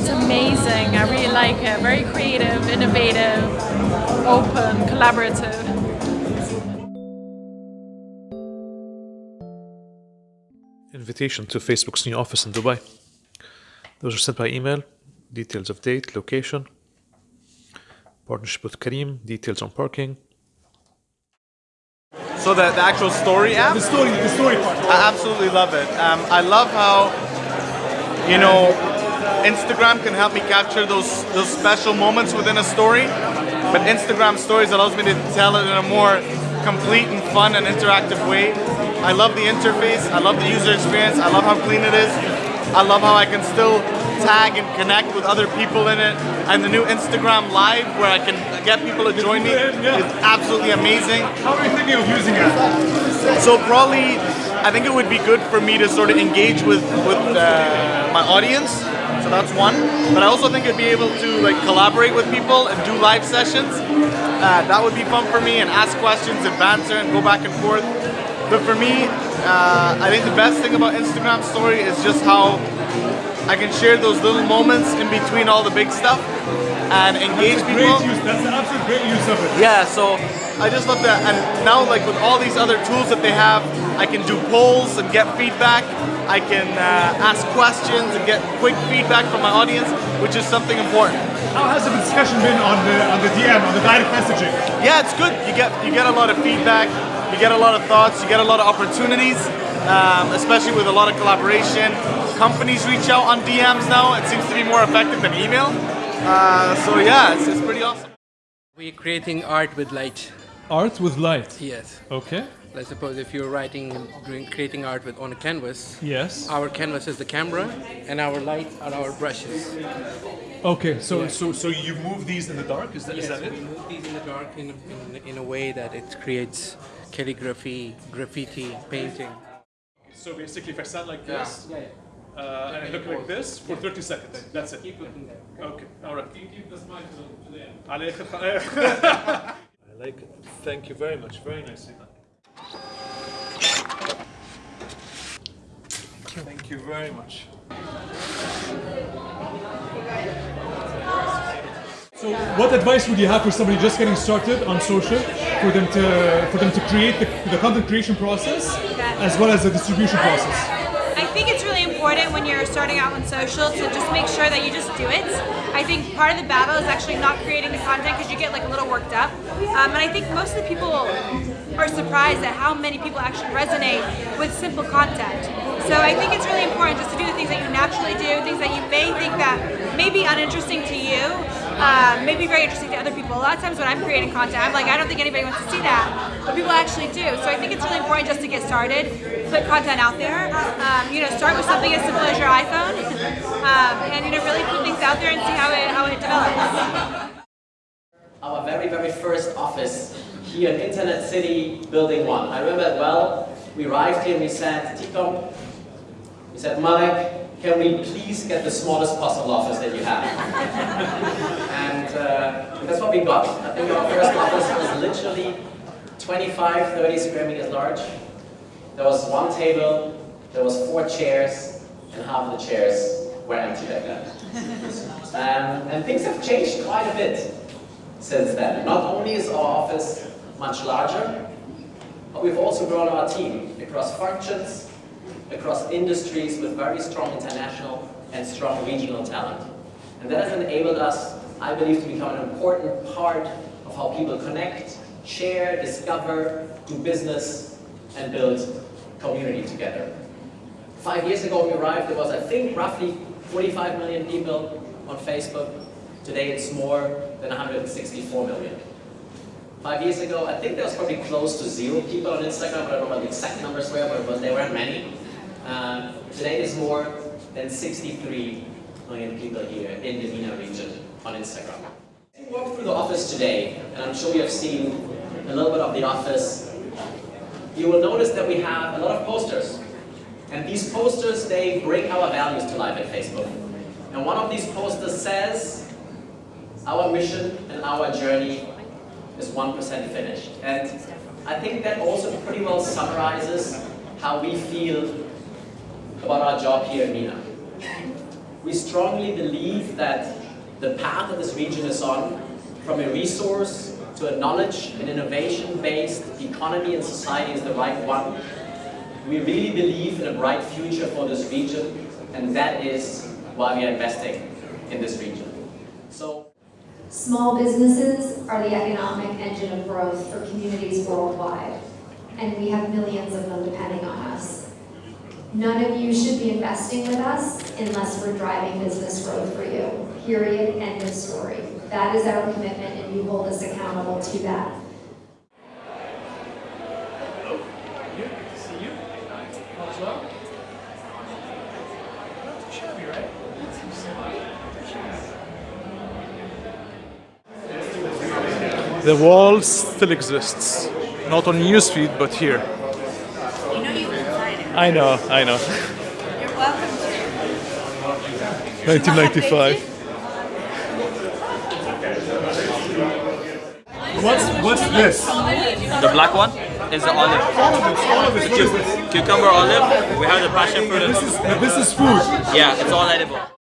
It's amazing. I really like it. Very creative, innovative, open, collaborative. Invitation to Facebook's new office in Dubai. Those are sent by email. Details of date, location. Partnership with Careem. Details on parking. So the, the actual story app? The story, the story part. I absolutely love it. Um, I love how, you know, Instagram can help me capture those those special moments within a story, but Instagram Stories allows me to tell it in a more complete and fun and interactive way. I love the interface. I love the user experience. I love how clean it is. I love how I can still tag and connect with other people in it. And the new Instagram Live where I can get people to join me is absolutely amazing. How are you thinking of using it? So probably, I think it would be good for me to sort of engage with with uh, my audience. That's one. But I also think I'd be able to like collaborate with people and do live sessions. Uh, that would be fun for me and ask questions and banter and go back and forth. But for me, uh, I think the best thing about Instagram Story is just how I can share those little moments in between all the big stuff and engage Great people. use. That's an absolute great use of it. Yeah, so I just love that. And now, like with all these other tools that they have, I can do polls and get feedback. I can uh, ask questions and get quick feedback from my audience, which is something important. How has the discussion been on the on the DM, on the direct messaging? Yeah, it's good. You get you get a lot of feedback. You get a lot of thoughts. You get a lot of opportunities, um, especially with a lot of collaboration. Companies reach out on DMs now. It seems to be more effective than email. Uh, so yeah, it's, it's pretty awesome. We're creating art with light. Art with light. Yes. Okay. Let's suppose if you're writing, doing, creating art with on a canvas. Yes. Our canvas is the camera, and our light are our brushes. Okay. So so so you move these in the dark. Is that is Yes, that we move these in the dark in, in, in a way that it creates calligraphy, graffiti, painting. So basically, if I stand like Yeah. this uh, and I look like this for 30 seconds. That's it. Keep looking there. Okay, all right. Can you keep the smile to the end? I like it. Thank you very much. Very nice. Thank you. Thank you very much. So what advice would you have for somebody just getting started on social for them to for them to create the, the content creation process as well as the distribution process? I think it's really important when you're starting out on social to just make sure that you just do it. I think part of the battle is actually not creating the content because you get like a little worked up. Um, and I think most of the people are surprised at how many people actually resonate with simple content. So I think it's really important just to do the things that you naturally do, things that you may think that may be uninteresting to you, uh, may be very interesting to other people. A lot of times when I'm creating content, I'm like, I don't think anybody wants to see that, but people actually do. So I think it's really important just to get started, put content out there. Um, you know, start with something as simple as your iPhone, um, and you know, really put things out there and see how it how it develops. our very, very first office here in Internet City, Building 1. I remember it well. We arrived here we said, TECOM, we said, Malek, can we please get the smallest possible office that you have? and uh, that's what we got. I think our first office was literally 25, 30 square meters large. There was one table, there was four chairs, and half of the chairs were empty back then. Um, and things have changed quite a bit since then. Not only is our office much larger, but we've also grown our team across functions, across industries with very strong international and strong regional talent. And that has enabled us, I believe, to become an important part of how people connect, share, discover, do business, and build community together. Five years ago we arrived, there was, I think, roughly 45 million people on Facebook. Today it's more than 164 million. Five years ago, I think there was probably close to zero people on Instagram. But I don't know what the exact numbers were, but there weren't many. Um, today there's more than 63 million people here in the MENA region on Instagram. As you walk through the office today, and I'm sure you have seen a little bit of the office, you will notice that we have a lot of posters. And these posters, they bring our values to life at Facebook. And one of these posters says, our mission and our journey is 1% finished. And I think that also pretty well summarizes how we feel about our job here in MENA. We strongly believe that the path that this region is on, from a resource to a knowledge and innovation-based economy and society is the right one. We really believe in a bright future for this region, and that is why we are investing in this region. So. Small businesses are the economic engine of growth for communities worldwide, and we have millions of them depending on us. None of you should be investing with us unless we're driving business growth for you. Period. End of story. That is our commitment, and you hold us accountable to that. The wall still exists. Not on newsfeed, but here. You know you can sign it. I know, I know. You're welcome to. 1995. What's what's this? The black one is the olive. All of this, all of this. What is this? Cucumber olive. We have the passion fruit. This is this is food. Yeah, it's all edible.